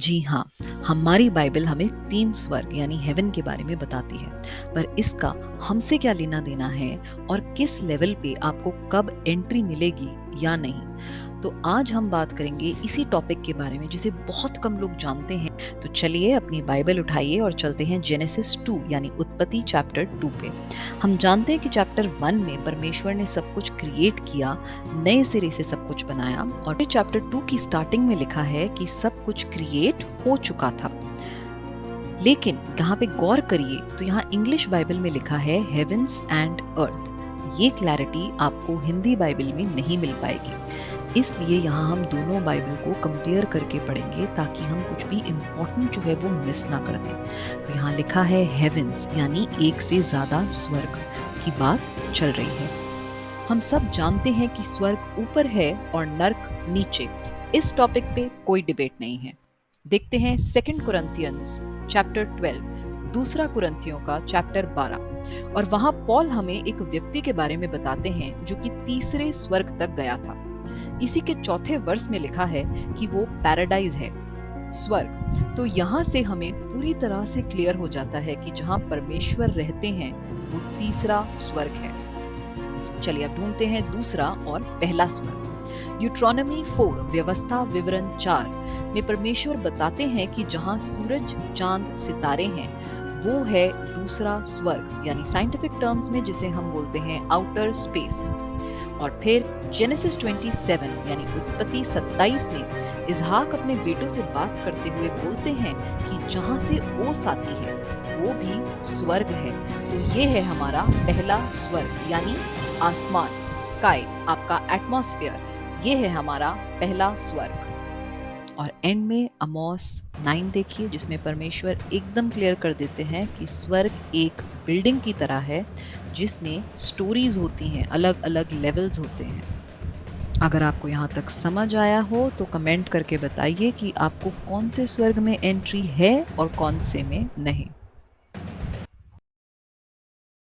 जी हाँ हमारी बाइबल हमें तीन स्वर्ग यानी हेवन के बारे में बताती है। पर इसका हमसे क्या लेना देना है और किस लेवल पे आपको कब एंट्री मिलेगी या नहीं? तो आज हम बात करेंगे इसी टॉपिक के बारे में, जिसे बहुत कम लोग जानते हैं। तो चलिए अपनी बाइबल उठाइए और चलते हैं जेनेसिस 2 यानी उत्पत्ति चैप्टर 2 पे। हम जानते हैं कि चैप्टर 1 में परमेश्वर ने सब कुछ क्रिएट किया, नए सिरे से सब कुछ बनाया और फिर चैप्टर 2 की स्टार्टिंग में लिखा है कि सब कुछ क्रिएट हो चुका था। लेकिन यहाँ पे गौर करिए तो यहाँ इंग्लिश बाइबल में लिखा है हेवेंस एंड अर्थ ये क्लैरिटी आपको हिंदी बाइबल में नहीं मिल पाएगी। इसलिए यहाँ हम दोनों बाइबल को कंपेयर करके पढ़ेंगे ताकि हम कुछ भी इम्पोर्टेंट जो है वो मिस ना कर दें। तो यहाँ लिखा है हेवेंस यानी एक से ज़्यादा स्वर्ग की बात चल रही है। हम सब जानते हैं कि स्वर्ग ऊपर है और नर्क नीचे। इस टॉपिक पे कोई डिबेट नहीं है। देखते हैं सेकंड कुरंथियंस चैप्टर 12 दूसरा कुरंथियों का चैप्टर 12 और वहाँ पॉल हमें एक व्यक्ति के बारे में बताते हैं जो कि तीसरे स्वर्ग तक गया था। इसी के चौथे वर्ष में लिखा है कि वो पैराडाइज है, स्वर्ग। तो यहाँ से हमें पूरी तरह से क्लियर हो जाता है कि जहाँ परमेश्वर रहते हैं, वो तीसरा स्वर्ग है। चलिए अब ढूंढते हैं दूसरा और पहला स्वर्ग। यूट्रोनमी फोर व्यवस्था विवरण चार में परमेश्वर बताते हैं कि जहाँ सूरज, चाँद, सितारे हैं, वो है दूसरा स्वर्ग, यानी साइंटिफिक टर्म्स में जिसे हम बोलते हैं आउटर स्पेस और फिर जेनेसिस 27 यानी उत्पत्ति 27 में इजहाक अपने बेटों से बात करते हुए बोलते हैं कि जहाँ से ओस आती है, वो भी स्वर्ग है। तो ये है हमारा पहला स्वर्ग, यानी आसमान स्काई आपका एटमॉस्फेयर ये है हमारा पहला स्वर्ग। और एंड में अमोस नाइन देखिए, जिसमें परमेश्वर एकदम क्लियर कर देते हैं कि स्वर्ग एक बिल्डिंग की तरह है, जिसमें स्टोरीज होती हैं अलग अलग लेवल्स होते हैं। अगर आपको यहाँ तक समझ आया हो तो कमेंट करके बताइए कि आपको कौन से स्वर्ग में एंट्री है और कौन से में नहीं।